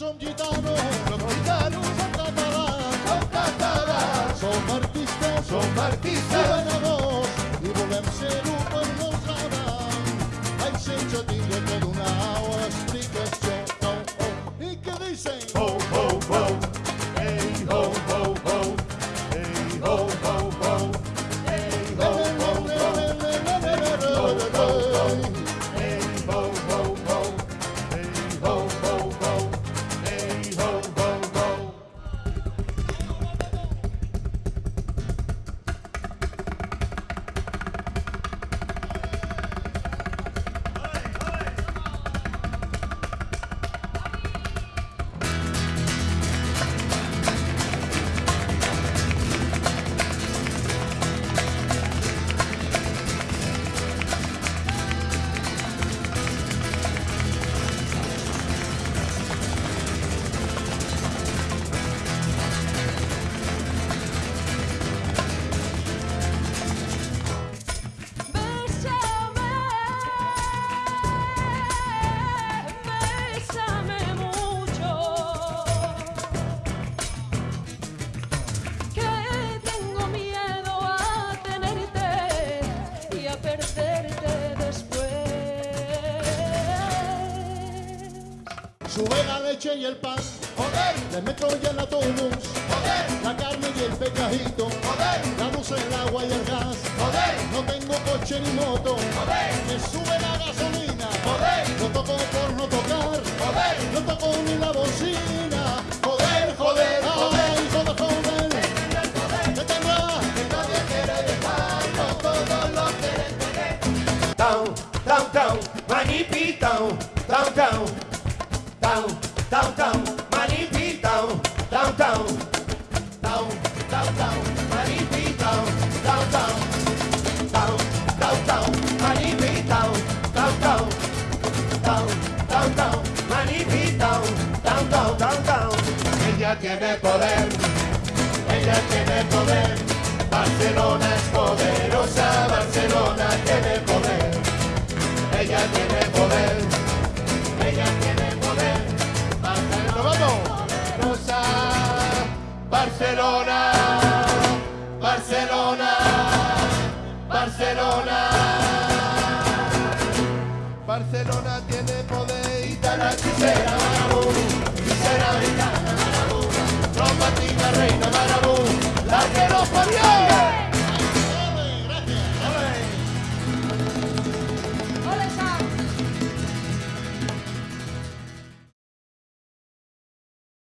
son gitanos, los gitanos son catalans, son catalans, som artistes, som artistes, i venedors, i volem ser-ho per nosaltres. Ai, sense tindre que donar explicació, oh, oh, i què dicen? Ho, ho, Sube la leche y el pan, joder, le meto ya el autobús, joder, la carne y el pecadito, joder, la luz, el agua y el gas, joder, no tengo coche ni moto, joder, me sube la gasolina, joder, no toco por no tocar, joder, no toco ni la bocina, joder, joder, ay, joder, joder, que tendrá, que nadie quiere dejarlo, todos lo quieren tener. Tão, tão, manipitão, tão, tão, tão, tão, tão, manipitão, tão, tão, tão, tão, tão, manipitão, tão, tão, tão, tão, tão, manipitão, tão, tão, tão, tão. Ella tiene poder, ella tiene poder. Barcelona es poderosa, Barcelona tiene poder. Ella tiene poder, ella tiene Barcelona, Barcelona, Barcelona. Barcelona tiene poder y tan hechicera, marabú, hechicera gitana, marabú, trompatina reina, marabú, la que los parió.